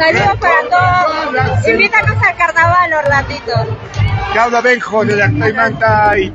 Saludos para todos. Invítanos al carnaval, Orlandito. Cauda Benjo de la Manta y